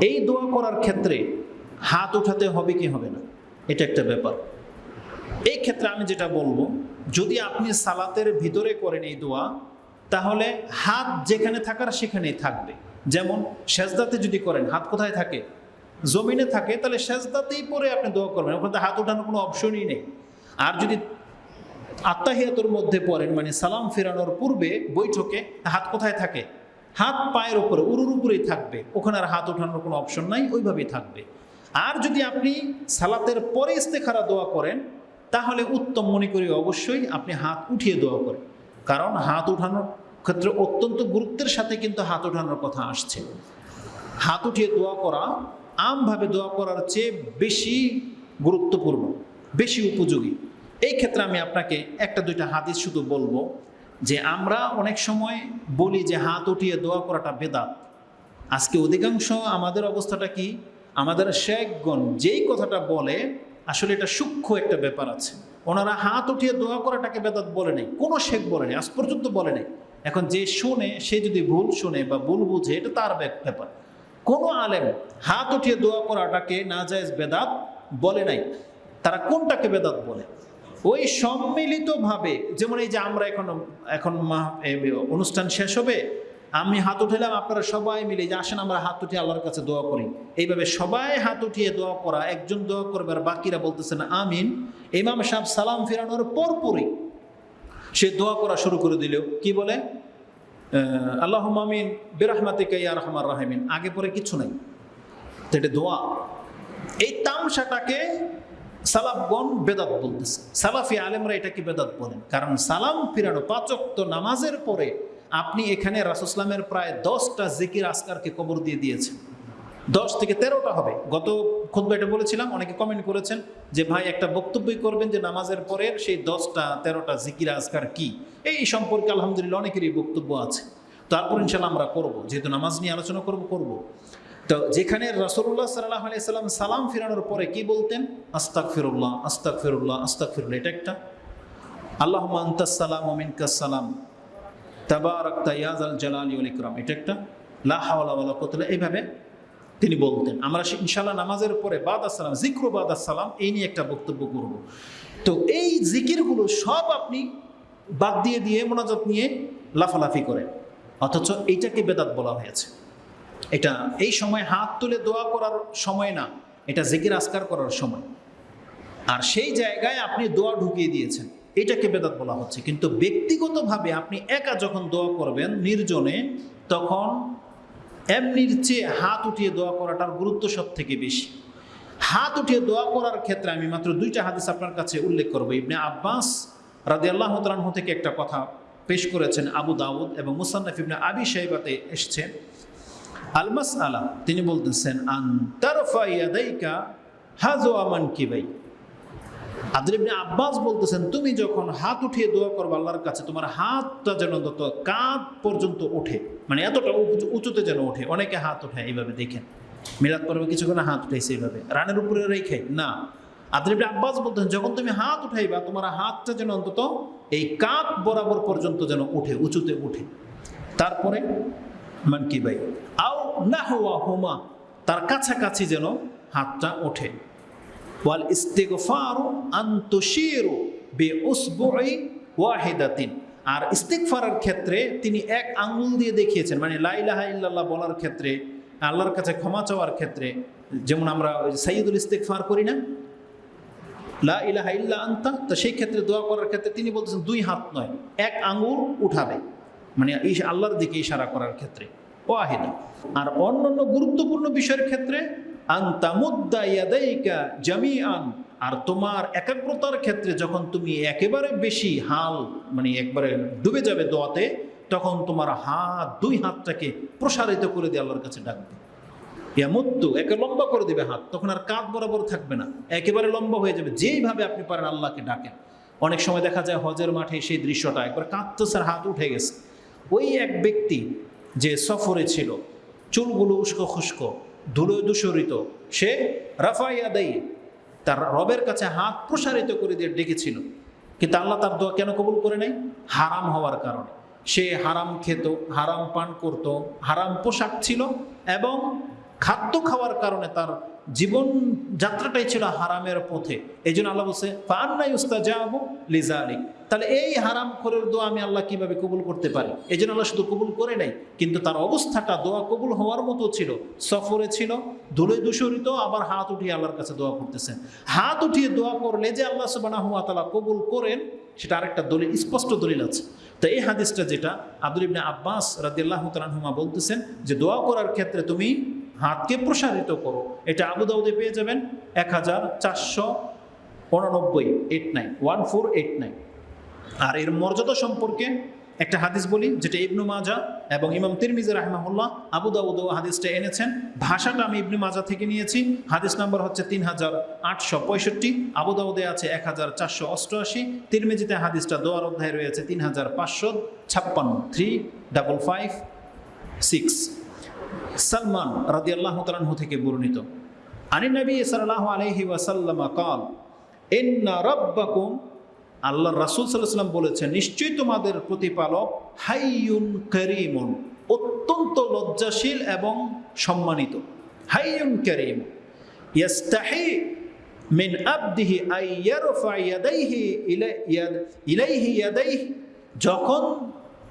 এই দোয়া করার ক্ষেত্রে হাত উঠাতে হবে কি হবে না? এটা একটা ব্যাপার। এই ক্ষেত্রে আমি যেটা বলব, যদি আপনি সালাতের ভিতরে করেন এই দোয়া, তাহলে হাত যেখানে থাকার সেখানেই থাকবে। যেমন সেজদাতে যদি করেন, হাত কোথায় থাকে? জমিনে থাকে, তাহলে সেজদাতেই পরে আপনি দোয়া করবেন। ওখানে হাত ওঠানোর কোনো অপশনই নেই। আর যদি আত্মাহিয়াতুর মধ্যে পড়েন মানে সালাম ফেরানোর পূর্বে বৈঠকে হাত কোথায় থাকে? হাত পায়ের উপরে, উরুর উপরেই থাকবে। ওখানে আর হাত ওঠানোর কোনো অপশন নাই, ওইভাবেই থাকবে। আর যদি আপনি সালাতের পরে ইস্তেখারা দোয়া করেন, তাহলে উত্তম মনে করি অবশ্যই আপনি হাত উঠিয়ে দোয়া করেন। কারণ হাত উঠানোর ক্ষেত্রে অত্যন্ত গুরুত্বের সাথে কিন্তু হাত ওঠানোর কথা আসছে। হাত উঠিয়ে দোয়া করা, আমভাবে দোয়া করার চেয়ে বেশি গুরুত্বপূর্ণ, বেশি উপযোগী। এই ক্ষেত্রে আমি আপনাকে একটা দুইটা হাদিস শুধু বলব। যে আমরা অনেক সময় বলি যে হাত উঠিয়ে দোয়া করাটা বেদাত। আজকে অধিকাংশ আমাদের অবস্থাটা কি? আমাদের শেখগণ যেই কথাটা বলে, আসলে এটা সূক্ষ্ম একটা ব্যাপার আছে। ওনারা হাত উঠিয়ে দোয়া করাটাকে বেদাত বলে নেই। কোনো শেখ বলে নেই, আজ পর্যন্ত বলে নেই। এখন যে শুনে, সে যদি ভুল শুনে বা ভুল বুঝে, এটা তার ব্যাপ- ব্যাপার। কোনো আলেম হাত উঠিয়ে দোয়া করাটাকে না যায় বেদাত বলে নাই। তারা কোনটাকে বেদাত বলে? ওই সম্মিলিতভাবে, যেমন এই যে আমরা এখন এখন অনুষ্ঠান শেষ হবে, আমি হাত উঠালাম আপনারা সবাই মিলে যে আসেন, আমরা হাত উঠিয়ে আল্লাহর কাছে দোয়া করি। এইভাবে সবাই হাত উঠিয়ে দোয়া করা, একজন দোয়া করবে আর বাকিরা বলতেছেন, আমিন। ইমাম সাহেব সালাম ফেরানোর পরপরই সে দোয়া করা শুরু করে দিল। কি বলে? আল্লাহ মামিন বিরহমাতিকা ইয়া রহমান রাহিমিন। আগে পরে কিছু নাই। এটা দোয়া। এই তামসাটাকে সালাফগণ বেদাত বলতেছে। সালাফি আলেমরা এটাকে বেদাত বলেন? কারণ সালাম ফিরানো পাচক্ত নামাজের পরে আপনি এখানে রাসুসলামের প্রায় দশটা জিকির আসকারকে কবর দিয়ে দিয়েছেন। দশ থেকে তেরোটা হবে। গত খুদ্ এটা বলেছিলাম, অনেকে কমেন্ট করেছেন যে ভাই একটা বক্তব্যই করবেন যে নামাজের পরের সেই দশটা, তেরোটা জিকির আজকার কি? এই সম্পর্কে আলহামদুলিল্লাহ অনেকেরই বক্তব্য আছে। তারপর ইনশাল্লাহ আমরা করব। যেহেতু নামাজ নিয়ে আলোচনা করব করব। তো যেখানে রসুল্লাহ সাল্লাহ আলাইসাল্লাম সালাম ফিরানোর পরে কি বলতেন? আস্তাক ফিরুল্লাহ আস্তাক ফিরুল্লাহ আস্তাক ফিরুল্লাহ এটা একটা আল্লাহ আন্তাসালাম ওমিনকাসালাম তাবারাক তাইয়াজ আল জালালি উল ইকরাম। এটা একটা? লা হাওলা ওয়ালা কুওয়াতা এইভাবে তিনি বলতেন। আমরা ইনশাল্লাহ নামাজের পরে বাদ আসসালাম জিক্র বাদ আসসালাম এই নিয়ে একটা বক্তব্য করব। তো এই জিকিরগুলো সব আপনি বাদ দিয়ে দিয়ে মোনাজাত নিয়ে লাফালাফি করেন। অথচ এইটাকে বেদাত বলা হয়েছে। এটা এই সময় হাত তুলে দোয়া করার সময় না, এটা জিকির আসকার করার সময়। আর সেই জায়গায় আপনি দোয়া ঢুকিয়ে দিয়েছেন, এটাকে বেদাত বলা হচ্ছে। কিন্তু ব্যক্তিগতভাবে আপনি একা যখন দোয়া করবেন নির্জনে, তখন এমনির চেয়ে হাত উঠিয়ে দোয়া করাটার গুরুত্ব সব থেকে বেশি। হাত উঠিয়ে দোয়া করার ক্ষেত্রে আমি মাত্র দুইটা হাদিস আপনার কাছে উল্লেখ করব। ইবনে আব্বাস রাদি আল্লাহ তালাহ থেকে একটা কথা পেশ করেছেন আবু দাউদ এবং মুসান্নাফ ইবনে আবি সাহেবাতে এসছে। আলমাস আলা তিনি বলতেছেন আন্তারফা ইয়াদাইকা হাজো আমান কিবাই আব্দুল ইবনে আব্বাস বলতেছেন, তুমি যখন হাত উঠিয়ে দোয়া করবে আল্লাহর কাছে, তোমার হাতটা যেন অন্তত কাঁধ পর্যন্ত ওঠে মানে এতটা উঁচুতে যেন ওঠে, অনেকে হাত ওঠে এইভাবে দেখেন। মিলাদ পর্বে কিছুক্ষণ হাত উঠাইছে এইভাবে, রানের উপরে রেখে, না। আব্দুল আব্বাস বলতেন যখন তুমি হাত উঠাইবা, তোমার হাতটা যেন অন্তত এই কাঁধ বরাবর পর্যন্ত যেন ওঠে, উঁচুতে ওঠে। তারপরে, মান কি ভাই? আও না হওয়া হোমা তার কাছাকাছি যেন হাতটা ওঠে। ওয়াল ইস্তিগফারু আন তুশিরু বিউসবুই ওয়াহিদাতিন। আর ইস্তিগফারের ক্ষেত্রে তিনি এক আঙুল দিয়ে দেখিয়েছেন মানে লা ইলাহা ইল্লাল্লাহ বলার ক্ষেত্রে, আল্লাহর কাছে ক্ষমা চাওয়ার ক্ষেত্রে, যেমন আমরা সাইয়্যিদুল ইস্তিগফার করি না? লা ইলাহা ইল্লা আনতা, তো সেই ক্ষেত্রে দোয়া করার ক্ষেত্রে তিনি বলতেছেন দুই হাত নয়, এক আঙুল উঠাবে। মানে আল্লাহর দিকে ইশারা করার ক্ষেত্রে। ওয়াহিদা। আর অন্যান্য গুরুত্বপূর্ণ বিষয়ের ক্ষেত্রে, আন্তামুদ্দা ইয়াদাইকা জামিআন। আর তোমার একাগ্রতার ক্ষেত্রে যখন তুমি একেবারে বেশি হাল মানে একবারে ডুবে যাবে দোয়াতে, তখন তোমার হাত, দুই হাতটাকে প্রসারিত করে দিয়ে আল্লাহর কাছে ডাকবে ইয়ামুদ্দু, একে লম্বা করে দেবে হাত, তখন আর কাঁধ বরাবর থাকবে না। একেবারে লম্বা হয়ে যাবে, যেইভাবে আপনি পারেন আল্লাহকে ডাকেন। অনেক সময় দেখা যায় হজের মাঠে সেই দৃশ্যটা, একবার কাঁদতেছে হাত উঠে গেছে। ওই এক ব্যক্তি যে সফরে ছিল, চুলগুলো উস্কো খুস্কো ধুলো দূষরিত সে রাফাইয়া দেয় তার রবের কাছে হাত প্রসারিত করে দিয়ে ডেকেছিল। কিন্তু আল্লাহ তার দোয়া কেন কবুল করে নাই? হারাম হওয়ার কারণে। সে হারাম খেত, হারাম পান করত, হারাম পোশাক ছিল এবং খাদ্য খাওয়ার কারণে তার জীবন যাত্রাটাই ছিল হারামের পথে। এই জন্য আল্লাহ বলছে ফান্নাই উস্তা যাব লিজা আলী তাহলে এই হারাম খোরের দোয়া আমি আল্লাহ কীভাবে কবুল করতে পারি? এই জন্য আল্লাহ শুধু কবুল করে নাই, কিন্তু তার অবস্থাটা দোয়া কবুল হওয়ার মতো ছিল। সফরে ছিল, ধুলে দূষরিত আবার হাত উঠিয়ে আল্লাহর কাছে দোয়া করতেছেন। হাত উঠিয়ে দোয়া করলে যে আল্লাহ সুবানা হুয়া তালা কবুল করেন, সেটা আরেকটা দলিল, স্পষ্ট দলিল আছে। তো এই হাদিসটা যেটা আব্দুল ইবনে আব্বাস রাদিয়াল্লাহ তালাহুমা বলতেছেন যে দোয়া করার ক্ষেত্রে তুমি হাতকে প্রসারিত করো। এটা আবু দাউদে পেয়ে যাবেন এক হাজার চারশো উননব্বই eight nine one four eight nine আর এর মর্যাদা সম্পর্কে একটা হাদিস বলি, যেটা ইবনু মাজা এবং ইমাম তিরমিজি রাহমাহুল্লাহ আবু দাউদ হাদিসটা এনেছেন। ভাষাটা আমি ইবনু মাজা থেকে নিয়েছি। হাদিস নাম্বার হচ্ছে তিন হাজার আটশো পঁয়ষট্টি। আবু দাউদে আছে এক হাজার চারশো অষ্টআশি। তিরমিজিতে হাদিসটা দোয়ার অধ্যায় রয়েছে তিন হাজার পাঁচশো ছাপ্পান্ন three double five six Salman রাদি আল্লাহ তালাহু থেকে বর্ণিত। আনি নবী সাল্লাহ আলহি ওয়াসাল্লাম কল এন্না রব্বাকুম আল্লাহ রাসুল সাল্লাম বলেছেন, নিশ্চয়ই তোমাদের প্রতিপালক হাইয়ুন করিমন, অত্যন্ত লজ্জাশীল এবং সম্মানিত। হাইয়ুন করিম, ইয়াস্তাহি মিন আবদিহি আইয়ারফা ইয়াদাইহি ইলাইহি ইয়াদাইহি, যখন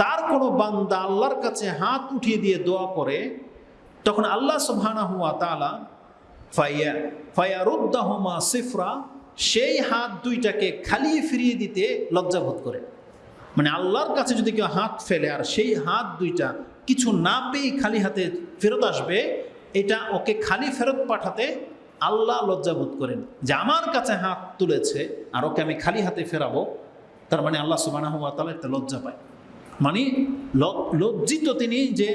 তার কোনো বান্দা আল্লাহর কাছে হাত উঠিয়ে দিয়ে দোয়া করে, তখন আল্লাহ সুবহানা হুয়া তালা ফাইয়া, ফায়ারুদ্দাহমা সিফরা, সেই হাত দুইটাকে খালি ফিরিয়ে দিতে লজ্জাবোধ করে। মানে আল্লাহর কাছে যদি কেউ হাত ফেলে আর সেই হাত দুইটা কিছু না পেয়ে খালি হাতে ফেরত আসবে, এটা ওকে খালি ফেরত পাঠাতে আল্লাহ লজ্জাবোধ করেন যে আমার কাছে হাত তুলেছে আর ওকে আমি খালি হাতে ফেরাবো। তার মানে আল্লাহ সুবাহ একটা লজ্জা পায়। মানে লজ্জিত তিনি যে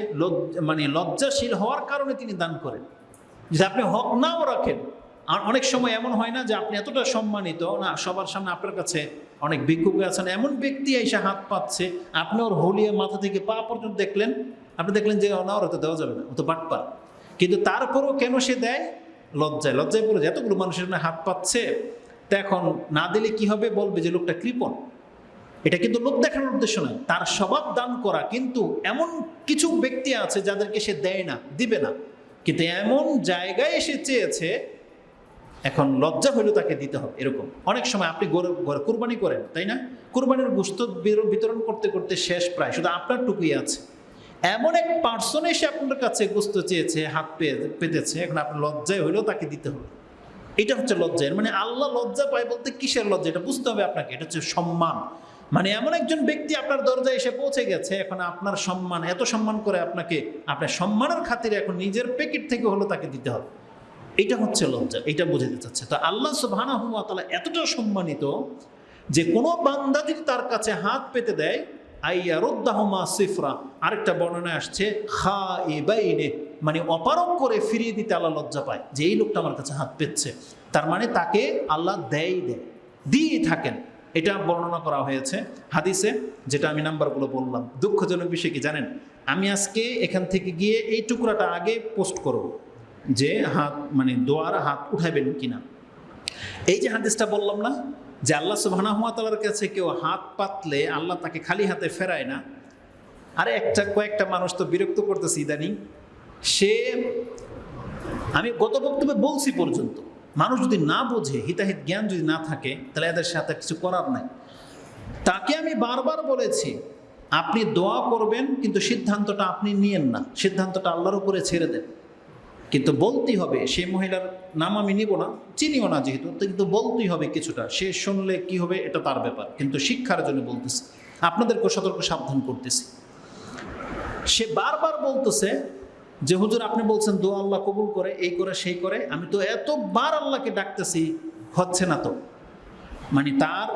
মানে লজ্জাশীল হওয়ার কারণে তিনি দান করেন। যে আপনি হক নাও রাখেন, আর অনেক সময় এমন হয় না যে আপনি এতটা সম্মানিত, না, সবার সামনে আপনার কাছে অনেক ভিক্ষুক আছেন, এমন ব্যক্তি এসে হাত পাচ্ছে আপনি ওর হলিয়ে মাথা থেকে পা পর্যন্ত দেখলেন, আপনি দেখলেন যে না, ওরা তো দেওয়া যাবে না, ও তো বাটপার। কিন্তু তারপরও কেন সে দেয়? লজ্জায় লজ্জায় পড়ে যে এতগুলো মানুষের হাত পাচ্ছে তা এখন না দিলে কি হবে? বলবে যে লোকটা কৃপণ। এটা কিন্তু লোক দেখানোর উদ্দেশ্য নয়। তার স্বভাব দান করা কিন্তু এমন কিছু ব্যক্তি আছে যাদেরকে সে দেয় না, দিবে না। কিন্তু এমন জায়গায় এসে চেয়েছে, এখন লজ্জা হইলেও তাকে দিতে হবে, এরকম। অনেক সময় আপনি গরু কুরবানি করেন, তাই না? কুরবানির গোস্ত বিতরণ করতে করতে শেষ প্রায়, শুধু আপনার টুকুই আছে। এমন এক পার্সন এসে আপনার কাছে গোস্ত চেয়েছে, হাত পেয়ে, পেতেছে, এখন আপনার লজ্জায় হইলেও তাকে দিতে হবে। এটা হচ্ছে লজ্জা মানে আল্লাহ লজ্জা পায় বলতে কিসের লজ্জা? এটা বুঝতে হবে আপনাকে, এটা হচ্ছে সম্মান। মানে এমন একজন ব্যক্তি আপনার দরজায় এসে পৌঁছে গেছে, এখন আপনার সম্মান, এত সম্মান করে আপনাকে, আপনার সম্মানের খাতিরে এখন নিজের প্যাকেট থেকে হলো তাকে দিতে হবে। এটা হচ্ছে লজ্জা, এটা বোঝাতে চাচ্ছে। তো আল্লাহ সুবহানা হুয়া তালা এতটা সম্মানিত যে কোনো বান্দা যদি তার কাছে হাত পেতে দেয় আইয়া রোদ্দাহমা সিফরা, আরেকটা বর্ণনায় আসছে খা এবাইনে মানে অপারক করে ফিরিয়ে দিতে আল্লাহ লজ্জা পায় যে এই লোকটা আমার কাছে হাত পেচ্ছে তার মানে তাকে আল্লাহ দেয় দেয় দিয়ে থাকেন। এটা বর্ণনা করা হয়েছে হাদিসে, যেটা আমি নাম্বারগুলো বললাম। দুঃখজনক বিষয় কি জানেন? আমি আজকে এখান থেকে গিয়ে এই টুকরাটা আগে পোস্ট করব যে হাত মানে দোয়ার হাত উঠাবেন কিনা। এই যে হাদিসটা বললাম না, যে আল্লাহ সুবাহানার কাছে কেউ হাত পাতলে আল্লাহ তাকে খালি হাতে ফেরায় না, আরে একটা কয়েকটা মানুষ তো বিরক্ত করতেছে ইদানিং। সে, আমি গত বক্তব্যে বলছি পর্যন্ত মানুষ যদি না বোঝে, হিতাহিত জ্ঞান যদি না থাকে, তাহলে এদের সাথে কিছু করার নাই। তাকে আমি বারবার বলেছি, আপনি দোয়া করবেন, কিন্তু সিদ্ধান্তটা আপনি নিয়েন না। সিদ্ধান্তটা আল্লাহর উপরে ছেড়ে দেন। কিন্তু বলতেই হবে, সে মহিলার নাম আমি নিব না, চিনিও না যেহেতু, কিন্তু বলতেই হবে কিছুটা। সে শুনলে কি হবে, এটা তার ব্যাপার। কিন্তু শিক্ষার জন্য বলতেছি আপনাদেরকে সতর্ক সাবধান করতেছি। সে বারবার বলতেছে যে হুজুর আপনি বলছেন দু আল্লাহ কবুল করে, এই করে, সেই করে। আমি তো এতবার আল্লাহকে ডাকতেছি, হচ্ছে না তো। মানে তার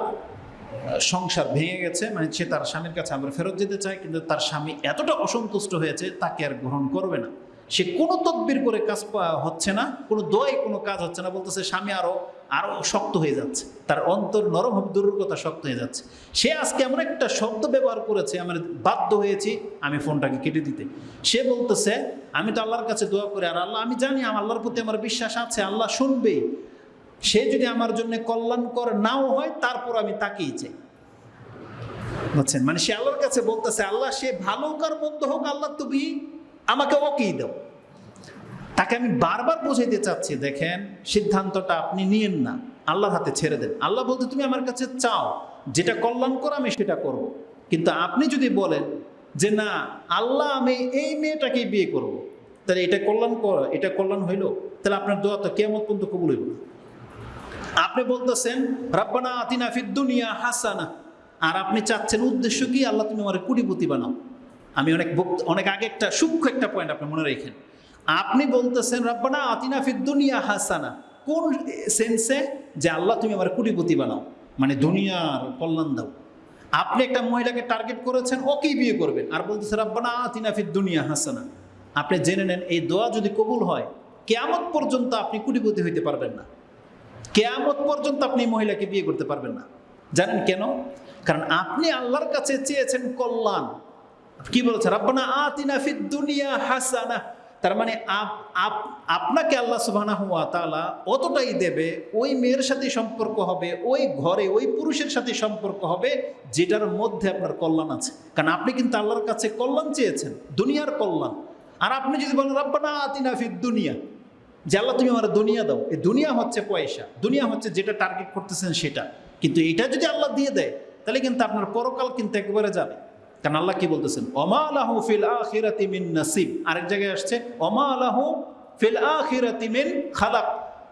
সংসার ভেঙে গেছে মানে সে তার স্বামীর কাছে আবার ফেরত যেতে চায় কিন্তু তার স্বামী এতটা অসন্তুষ্ট হয়েছে, তাকে আর গ্রহণ করবে না। সে কোনো তদবির করে কাজ হচ্ছে না, কোনো দোয়াই কোনো কাজ হচ্ছে না, বলতেছে, স্বামী আরও আরও শক্ত হয়ে যাচ্ছে। তার অন্তর নরম দূরের শক্ত হয়ে যাচ্ছে। সে আজকে এমন একটা শব্দ ব্যবহার করেছে আমার বাধ্য হয়েছি আমি ফোনটাকে কেটে দিতে। সে বলতেছে, আমি তো আল্লাহর কাছে দোয়া করি, আর আল্লাহ, আমি জানি আমার, আল্লাহর প্রতি আমার বিশ্বাস আছে, আল্লাহ শুনবেই। সে যদি আমার জন্য কল্যাণকর নাও হয়, তারপর আমি তাকেই চাই। বুঝছেন? মানে সে আল্লাহর কাছে বলতেছে, আল্লাহ সে ভালো কার মন্দ হোক, আল্লাহ তুমি আমাকে ওকেই দাও। তাকে আমি বারবার বোঝাইতে চাচ্ছি, দেখেন সিদ্ধান্তটা আপনি নিয়েন না, আল্লাহর হাতে ছেড়ে দেন। আল্লাহ বলতে তুমি আমার কাছে চাও, যেটা কল্যাণ করো, আমি সেটা করব। কিন্তু আপনি যদি বলেন যে, না, আল্লাহ, আমি এই মেয়েটাকেই বিয়ে করব। তাহলে এটা কল্যাণ কর, এটা কল্যাণ হইল? তাহলে আপনার দোয়া তো কেমন পর্যন্ত কবুল হইব। আপনি বলতেছেন, রাব্বানা আতিনা ফিদ দুনিয়া হাসানা। আর আপনি চাচ্ছেন, উদ্দেশ্য কি? আল্লাহ, তুমি আমার কুটিপতি বানাও। আমি অনেক অনেক আগে একটা সূক্ষ্ম একটা পয়েন্ট আপনি মনে রেখেন। আপনি বলতেছেন, রাব্বানা আতিনা ফিদ দুনিয়া হাসানা। কোন সেন্সে যে আল্লাহ, তুমি আমার কুটিপতি বানাও মানে দুনিয়ার কল্যাণ দাও। আপনি একটা মহিলাকে টার্গেট করেছেন ওকেই বিয়ে করবেন। আর বলতেছে, রাব্বানা আতিনা দুনিয়া হাসানা। আপনি জেনে নেন, এই দোয়া যদি কবুল হয়, কেয়ামত পর্যন্ত আপনি কুটিপতি হইতে পারবেন না। কেয়ামত পর্যন্ত আপনি মহিলাকে বিয়ে করতে পারবেন না। জানেন কেন? কারণ আপনি আল্লাহর কাছে চেয়েছেন কল্যাণ। কি বলেছে? রাব্বানা আতিনা ফিদ দুনিয়া হাসানা। তার মানে আপ- আপ- আপনাকে আল্লাহ সুবহানাহু ওয়া তাআলা অতটাই দেবে, ওই মেয়ের সাথে সম্পর্ক হবে, ওই ঘরে ওই পুরুষের সাথে সম্পর্ক হবে, যেটার মধ্যে আপনার কল্যাণ আছে। কারণ আপনি কিন্তু আল্লাহর কাছে কল্যাণ চেয়েছেন, দুনিয়ার কল্যাণ। আর আপনি যদি বলেন, রাব্বানা আতিনা ফিদ দুনিয়া। যে আল্লাহ, তুমি আমার দুনিয়া দাও। এই দুনিয়া হচ্ছে পয়সা, দুনিয়া হচ্ছে যেটা টার্গেট করতেছেন সেটা। কিন্তু এটা যদি আল্লাহ দিয়ে দেয়, তাহলে কিন্তু আপনার পরকাল কিন্তু একবারে যাবে। কারণ আল্লাহ কি বলতেছেন? অমা আলাহু ফিল আখিরাতি মিন নাসিব। আরেক জায়গায় আসছে অমা ফিল আখিরাতি মিন খালাক।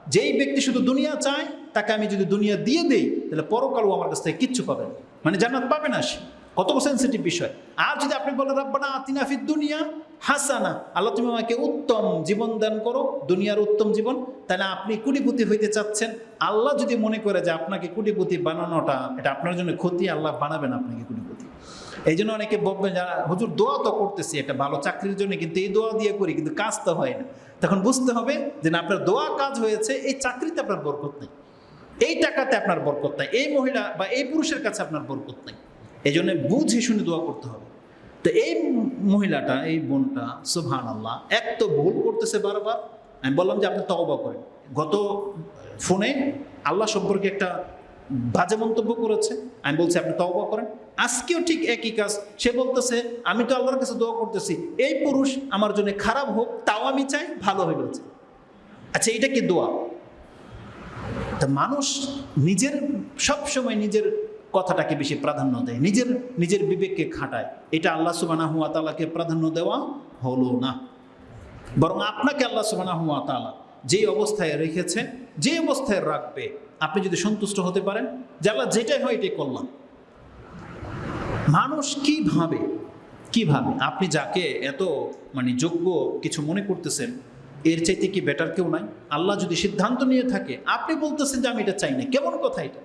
যেই ব্যক্তি শুধু দুনিয়া চায়, তাকে আমি যদি দুনিয়া দিয়ে দেই, তাহলে পরকালও আমার কাছ থেকে কিচ্ছু পাবে না। মানে জান্নাত পাবে না সে। কত সেন্সিটিভ বিষয়। আর যদি আপনি বলেন, রাব্বানা আতিনা ফিদ দুনিয়া হাসানা। আল্লাহ তুমি আমাকে উত্তম জীবন দান করো, দুনিয়ার উত্তম জীবন। তাহলে আপনি কুটিপুতি হইতে চাচ্ছেন। আল্লাহ যদি মনে করে যে আপনাকে কুটিপুতি বানানোটা, এটা আপনার জন্য ক্ষতি, আল্লাহ বানাবেন আপনাকে কুটিপুতি। এই জন্য অনেকে বলবেন যারা হুজুর দোয়া তো করতেছি একটা ভালো চাকরির জন্য, কিন্তু এই দোয়া দিয়ে করি, কিন্তু কাজ তো হয় না। তখন বুঝতে হবে যে, না, আপনার দোয়া কাজ হয়েছে, এই চাকরিতে আপনার বরকত নেই। এই টাকাতে আপনার বরকত নাই। এই মহিলা বা এই পুরুষের কাছে আপনার বরকত নাই। এই জন্য বুঝে শুনে দোয়া করতে হবে। তো এই মহিলাটা, এই বোনটা সুবহান আল্লাহ এক তো ভুল করতেছে বারবার। আমি বললাম যে, আপনি তওবা করেন। গত ফোনে আল্লাহ সম্পর্কে একটা বাজে মন্তব্য করেছে। আমি বলছি, আপনি তওবা করেন। আজকেও ঠিক একই কাজ। সে বলতেছে, আমি তো আল্লাহর কাছে দোয়া করতেছি। এই পুরুষ আমার জন্য খারাপ হোক, তাও আমি চাই ভালো হয়ে গেছে আচ্ছা এটা কি দোয়া? তা মানুষ নিজের সব সময় নিজের কথাটাকে বেশি প্রাধান্য দেয়, নিজের নিজের বিবেককে খাটায়। এটা আল্লাহ সুবানা হুয়া তালাকে প্রাধান্য দেওয়া হলো না। বরং আপনাকে আল্লাহ সুবানা হুয়া তালা যেই অবস্থায় রেখেছে, যে অবস্থায় রাখবে, আপনি যদি সন্তুষ্ট হতে পারেন, যে আল্লাহ যেটাই হয় এটাই করলাম। মানুষ কি ভাবে? আপনি যাকে এত মানে যোগ্য কিছু মনে করতেছেন, এর চাইতে কি বেটার কেউ নাই? আল্লাহ যদি সিদ্ধান্ত নিয়ে থাকে, আপনি বলতেছেন যে আমি এটা চাই না। কেমন কথা এটা?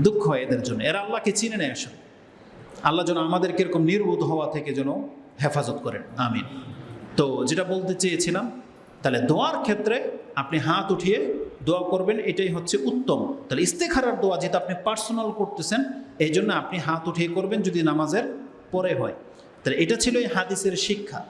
দুঃখ হয় এদের জন্য। এরা আল্লাহকে চিনে নেয় আসলে। আল্লাহ যেন আমাদের এরকম নির্বোধ হওয়া থেকে যেন হেফাজত করেন। আমিন। তো যেটা বলতে চেয়েছিলাম তাহলে দোয়ার ক্ষেত্রে আপনি হাত উঠিয়ে দোয়া করবেন, এটাই হচ্ছে উত্তম। তাহলে ইস্তেখারার দোয়া যেটা আপনি পার্সোনাল করতেছেন এই জন্য আপনি হাত উঠিয়ে করবেন যদি নামাজের পরে হয়। তাহলে এটা ছিল এই হাদিসের শিক্ষা।